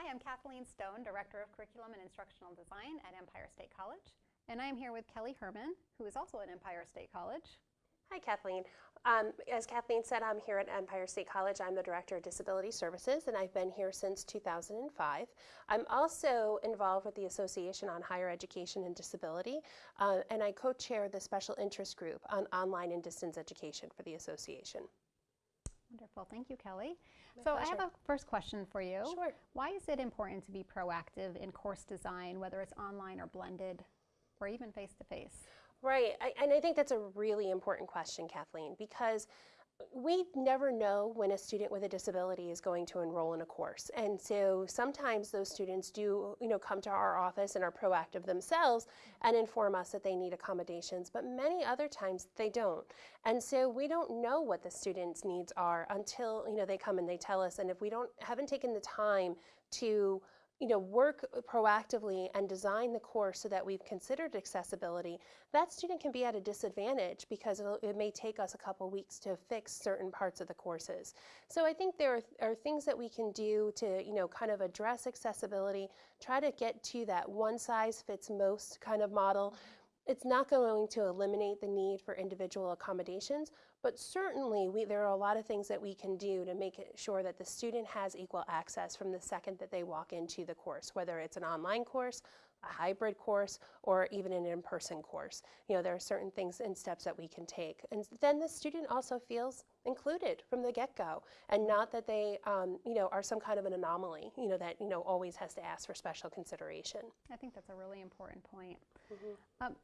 Hi, I'm Kathleen Stone, Director of Curriculum and Instructional Design at Empire State College. And I'm here with Kelly Hermann, who is also at Empire State College. Hi, Kathleen. Um, as Kathleen said, I'm here at Empire State College. I'm the Director of Disability Services, and I've been here since 2005. I'm also involved with the Association on Higher Education and Disability, uh, and I co-chair the Special Interest Group on Online and Distance Education for the association. Wonderful. Thank you, Kelly. So pleasure. I have a first question for you. Sure. Why is it important to be proactive in course design, whether it's online or blended, or even face-to-face? Right, I, and I think that's a really important question, Kathleen, because we never know when a student with a disability is going to enroll in a course. And so sometimes those students do, you know, come to our office and are proactive themselves and inform us that they need accommodations, but many other times they don't. And so we don't know what the students' needs are until, you know, they come and they tell us. And if we don't haven't taken the time to you know, work proactively and design the course so that we've considered accessibility, that student can be at a disadvantage because it may take us a couple weeks to fix certain parts of the courses. So I think there are, are things that we can do to, you know, kind of address accessibility, try to get to that one size fits most kind of model it's not going to eliminate the need for individual accommodations, but certainly we, there are a lot of things that we can do to make sure that the student has equal access from the second that they walk into the course, whether it's an online course, a hybrid course, or even an in-person course. You know, there are certain things and steps that we can take. And then the student also feels included from the get-go and not that they, um, you know, are some kind of an anomaly, you know, that, you know, always has to ask for special consideration. I think that's a really important point. Mm -hmm. um,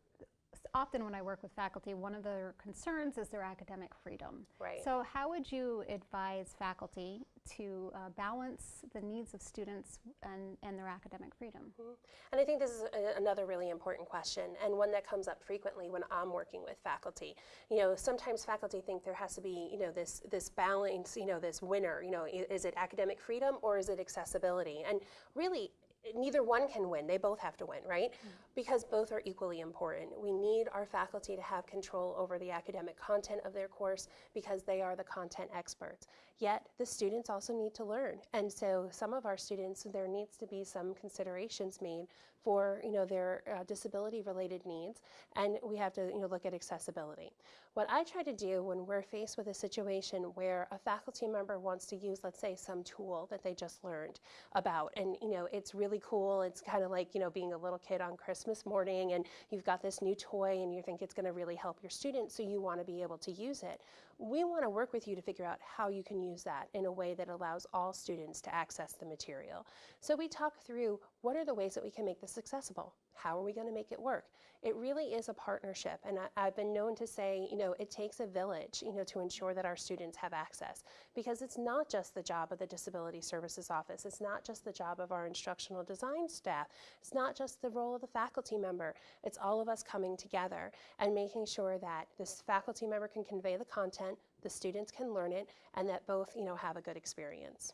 often when I work with faculty, one of their concerns is their academic freedom. Right. So how would you advise faculty to uh, balance the needs of students and, and their academic freedom? Mm -hmm. And I think this is a, another really important question and one that comes up frequently when I'm working with faculty. You know, sometimes faculty think there has to be, you know, this, this balance, you know, this winner, you know, is it academic freedom or is it accessibility? And really, neither one can win. They both have to win, right? Mm -hmm. Because both are equally important. We need our faculty to have control over the academic content of their course because they are the content experts. Yet the students also need to learn. And so some of our students, there needs to be some considerations made for you know, their uh, disability related needs. And we have to you know, look at accessibility. What I try to do when we're faced with a situation where a faculty member wants to use, let's say, some tool that they just learned about, and you know, it's really cool. It's kind of like you know, being a little kid on Christmas morning, and you've got this new toy, and you think it's going to really help your students, so you want to be able to use it. We want to work with you to figure out how you can use that in a way that allows all students to access the material. So we talk through what are the ways that we can make this accessible? How are we going to make it work? It really is a partnership, and I, have been known to say, you know, it takes a village, you know, to ensure that our students have access, because it's not just the job of the Disability Services Office, it's not just the job of our instructional design staff, it's not just the role of the faculty member, it's all of us coming together and making sure that this faculty member can convey the content, the students can learn it, and that both, you know, have a good experience.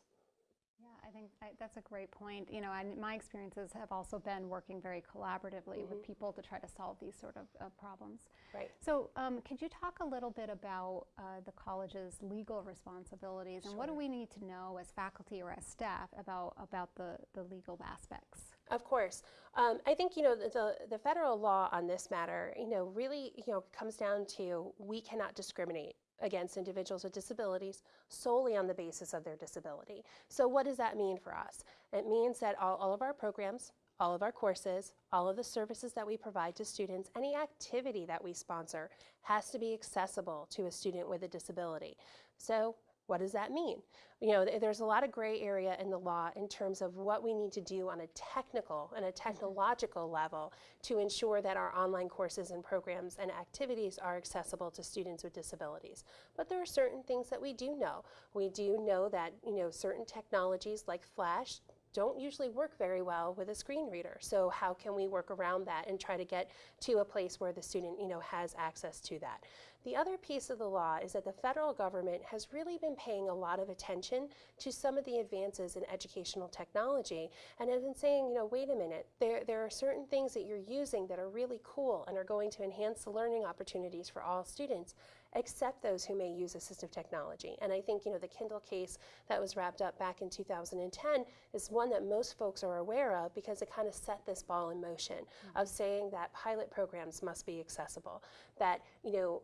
Yeah, I think I, that's a great point. You know, and my experiences have also been working very collaboratively mm -hmm. with mm-hmm. people to try to solve these sort of uh, problems. Right. So, um, could you talk a little bit about uh, the college's legal responsibilities and what do we need to know as faculty or as staff about about the the legal aspects? Of course. Um, I think, you know, the, the federal law on this matter, you know, really, you know, comes down to we cannot discriminate against individuals with disabilities solely on the basis of their disability. So what does that mean for us? It means that all, all of our programs, all of our courses, all of the services that we provide to students, any activity that we sponsor has to be accessible to a student with a disability. So what does that mean? You know, there's a lot of gray area in the law in terms of what we need to do on a technical and a mm-hmm. technological level to ensure that our online courses and programs and activities are accessible to students with disabilities. But there are certain things that we do know. We do know that, you know, certain technologies like Flash don't usually work very well with a screen reader. So how can we work around that and try to get to a place where the student you know, has access to that? The other piece of the law is that the federal government has really been paying a lot of attention to some of the advances in educational technology and has been saying, you know, wait a minute, there, there are certain things that you're using that are really cool and are going to enhance the learning opportunities for all students except those who may use assistive technology. And I think, you know, the Kindle case that was wrapped up back in 2010 is one that most folks are aware of because it kind of set this ball in motion mm -hmm. of saying that pilot programs must be accessible, that, you know,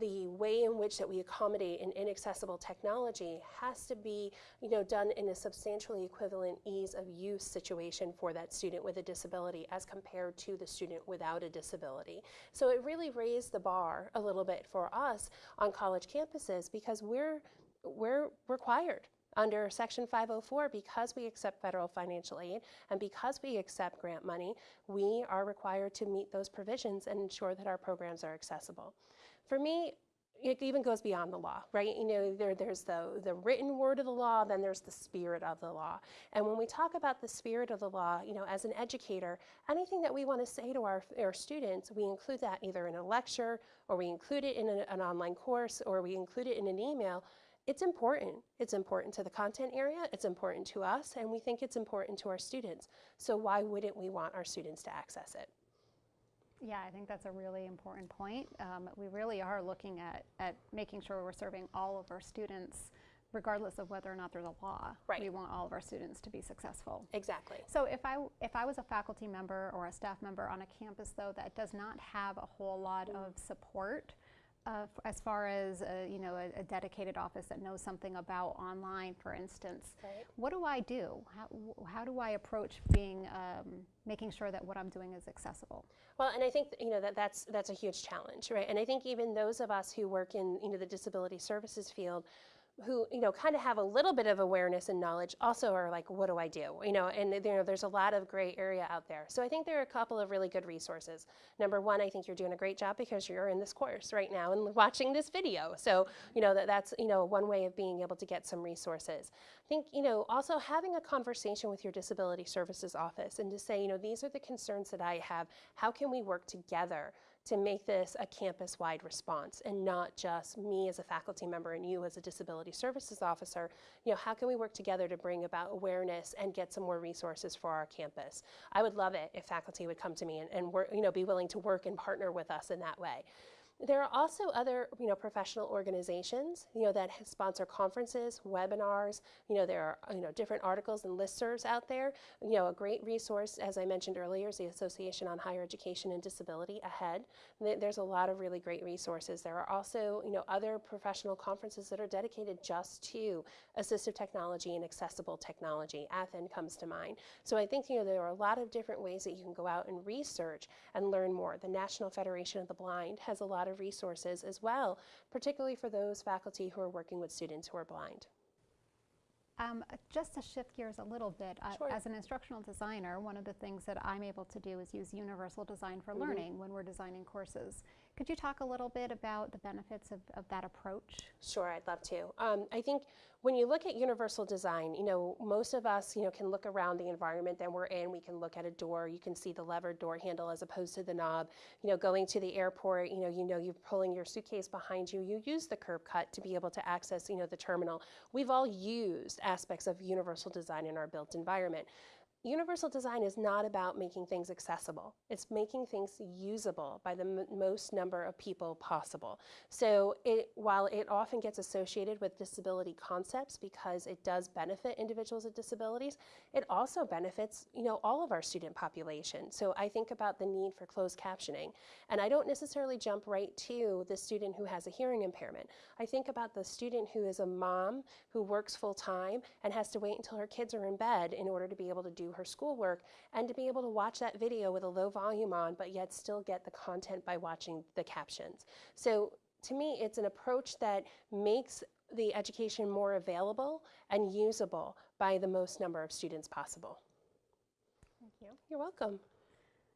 the way in which that we accommodate an inaccessible technology has to be you know, done in a substantially equivalent ease of use situation for that student with a disability as compared to the student without a disability. So it really raised the bar a little bit for us on college campuses because we're, we're required under Section 504, because we accept federal financial aid and because we accept grant money, we are required to meet those provisions and ensure that our programs are accessible. For me, it even goes beyond the law, right? You know, there, there's the, the written word of the law, then there's the spirit of the law. And when we talk about the spirit of the law, you know, as an educator, anything that we want to say to our, our students, we include that either in a lecture, or we include it in an online course, or we include it in an email. It's important. It's important to the content area, it's important to us, and we think it's important to our students. So why wouldn't we want our students to access it? Yeah, I think that's a really important point. Um, we really are looking at, at making sure we're serving all of our students regardless of whether or not there's a law. Right. We want all of our students to be successful. Exactly. So if I, if I was a faculty member or a staff member on a campus though that does not have a whole lot mm. of support uh, as far as a, you know a, a, dedicated office that knows something about online, for instance, right. what do I do? How, how do I approach being um, making sure that what I'm doing is accessible? Well, and I think you know that that's that's a huge challenge, right? And I think even those of us who work in you know the disability services field who you know kind of have a little bit of awareness and knowledge also are like what do i do? You know and you know there's a lot of gray area out there. So i think there are a couple of really good resources. Number one i think you're doing a great job because you're in this course right now and watching this video. So you know that that's you know one way of being able to get some resources. I think you know also having a conversation with your disability services office and to say you know these are the concerns that i have. How can we work together to make this a campus-wide response and not just me as a faculty member and you as a disability services officer. You know, how can we work together to bring about awareness and get some more resources for our campus? I would love it if faculty would come to me and, and work, you know, be willing to work and partner with us in that way. There are also other, you know, professional organizations, you know, that sponsor conferences, webinars. You know, there are, you know, different articles and listservs out there. You know, a great resource, as I mentioned earlier, is the Association on Higher Education and Disability, AHEAD. There's a lot of really great resources. There are also, you know, other professional conferences that are dedicated just to assistive technology and accessible technology. ATHEN comes to mind. So I think, you know, there are a lot of different ways that you can go out and research and learn more. The National Federation of the Blind has a lot of of resources as well, particularly for those faculty who are working with students who are blind. Um, just to shift gears a little bit, uh, as an instructional designer, one of the things that I'm able to do is use universal design for mm -hmm. learning when we're designing courses. Could you talk a little bit about the benefits of, of that approach? Sure, I'd love to. Um, I think when you look at universal design, you know, most of us, you know, can look around the environment that we're in. We can look at a door. You can see the levered door handle as opposed to the knob. You know, going to the airport, you know, you know, you're pulling your suitcase behind you. You use the curb cut to be able to access, you know, the terminal. We've all used aspects of universal design in our built environment. Universal design is not about making things accessible. It's making things usable by the most number of people possible. So it, while it often gets associated with disability concepts because it does benefit individuals with disabilities, it also benefits you know, all of our student population. So I think about the need for closed captioning. And I don't necessarily jump right to the student who has a hearing impairment. I think about the student who is a mom who works full time and has to wait until her kids are in bed in order to be able to do her schoolwork and to be able to watch that video with a low volume on, but yet still get the content by watching the captions. So to me, it's an approach that makes the education more available and usable by the most number of students possible. Thank you. You're welcome.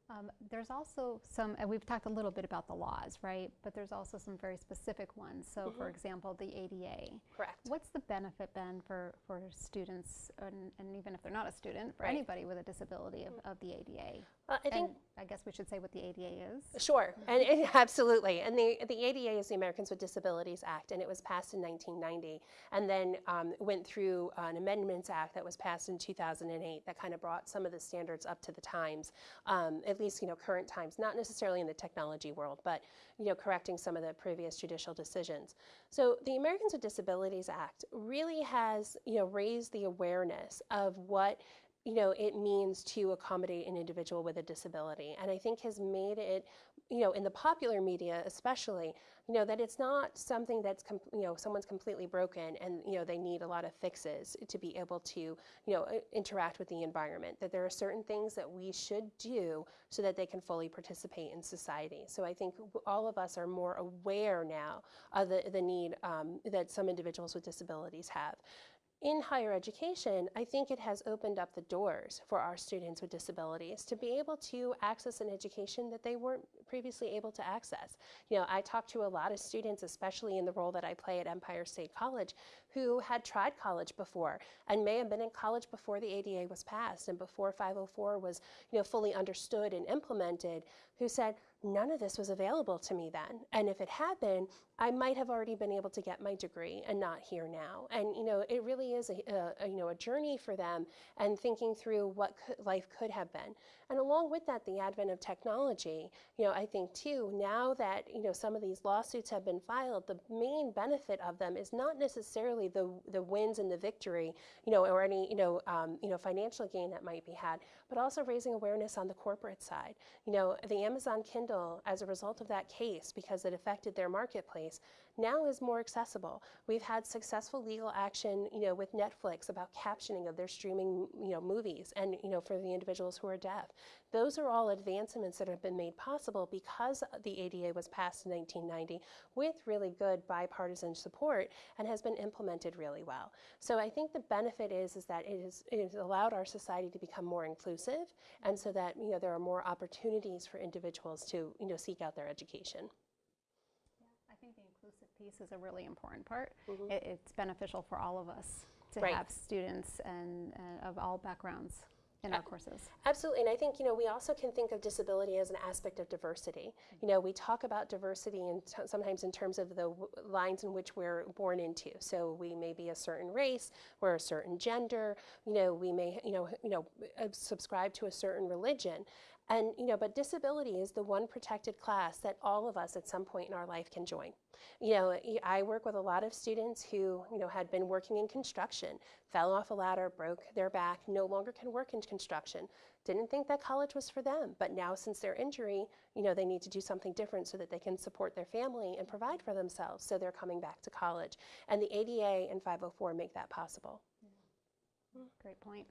Um, there's also some, and we've talked a little bit about the laws, right? But there's also some very specific ones. So, mm -hmm. for example, the ADA. Correct. What's the benefit then for, for students, and, and even if they're not a student, for right. anybody with a disability of, of the ADA? Well, I think And I guess we should say what the ADA is. Sure, and, and absolutely. And the, the ADA is the Americans with Disabilities Act, and it was passed in 1990, and then um, went through an Amendments Act that was passed in 2008 that kind of brought some of the standards up to the times, um, at least you know current times, not necessarily in the technology world, but you know correcting some of the previous judicial decisions. So the Americans with Disabilities Act really has you know raised the awareness of what you know, it means to accommodate an individual with a disability. And I think has made it, you know, in the popular media especially, you know, that it's not something that's, you know, someone's completely broken and, you know, they need a lot of fixes to be able to, you know, interact with the environment. That there are certain things that we should do so that they can fully participate in society. So I think all of us are more aware now of the, the need um, that some individuals with disabilities have in higher education, I think it has opened up the doors for our students with disabilities to be able to access an education that they weren't previously able to access. You know, I talked to a lot of students, especially in the role that I play at Empire State College, who had tried college before and may have been in college before the ADA was passed and before 504 was, you know, fully understood and implemented, who said, none of this was available to me then. And if it had been, I might have already been able to get my degree and not here now. And you know, it really is a, a, a, you know a journey for them and thinking through what could, life could have been. And along with that, the advent of technology. You know, I think too now that you know some of these lawsuits have been filed, the main benefit of them is not necessarily the the wins and the victory, you know, or any you know um, you know financial gain that might be had, but also raising awareness on the corporate side. You know, the Amazon Kindle, as a result of that case, because it affected their marketplace, now is more accessible. We've had successful legal action, you know, with Netflix about captioning of their streaming, you know, movies, and you know, for the individuals who are deaf. Those are all advancements that have been made possible because the ADA was passed in 1990 with really good bipartisan support and has been implemented really well. So I think the benefit is is that it, is, it has allowed our society to become more inclusive, and so that you know there are more opportunities for individuals to you know seek out their education. I think the inclusive piece is a really important part. It, it's beneficial for all of us to Right. have students and uh, of all backgrounds in our courses. Absolutely, and I think you know we also can think of disability as an aspect of diversity. You know, we talk about diversity and t- sometimes in terms of the w- lines in which we're born into. So we may be a certain race, we're a certain gender. You know, we may you know you know uh, subscribe to a certain religion. And you know, but disability is the one protected class that all of us at some point in our life can join. You know, I work with a lot of students who, you know, had been working in construction, fell off a ladder, broke their back, no longer can work in construction. Didn't think that college was for them, but now since their injury, you know, they need to do something different so that they can support their family and provide for themselves. So they're coming back to college. And the ADA and 504 make that possible. Mm-hmm. Mm-hmm. Great point.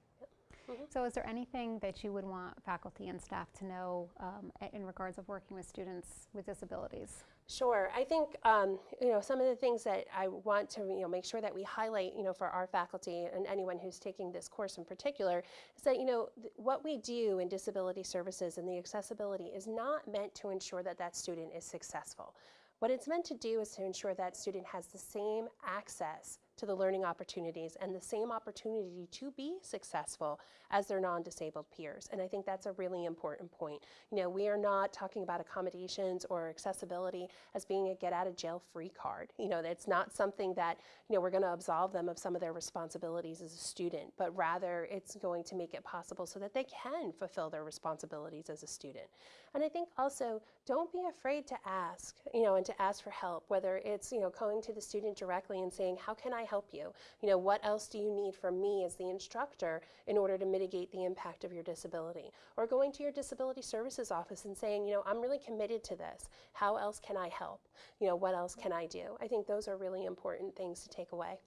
Mhm. So is there anything that you would want faculty and staff to know um, in regards of working with students with disabilities? Sure. I think um, you know some of the things that I want to you know make sure that we highlight you know for our faculty and anyone who's taking this course in particular is that you know th- what we do in disability services and the accessibility is not meant to ensure that that student is successful. What it's meant to do is to ensure that student has the same access to the learning opportunities and the same opportunity to be successful as their non-disabled peers. And I think that's a really important point. You know, we are not talking about accommodations or accessibility as being a get out of jail free card. You know, it's not something that, you know, we're going to absolve them of some of their responsibilities as a student, but rather it's going to make it possible so that they can fulfill their responsibilities as a student. And I think also don't be afraid to ask, you know, and to ask for help, whether it's, you know, going to the student directly and saying, how can I help you? You know, what else do you need from me as the instructor in order to mitigate the impact of your disability? Or going to your disability services office and saying, you know, I'm really committed to this. How else can I help? You know, what else can I do? I think those are really important things to take away.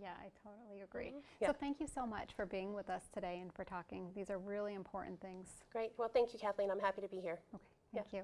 Yeah, I totally agree. Mm-hmm. Yeah. So thank you so much for being with us today and for talking. These are really important things. Great. Well, thank you, Kathleen. I'm happy to be here. Okay, thank you.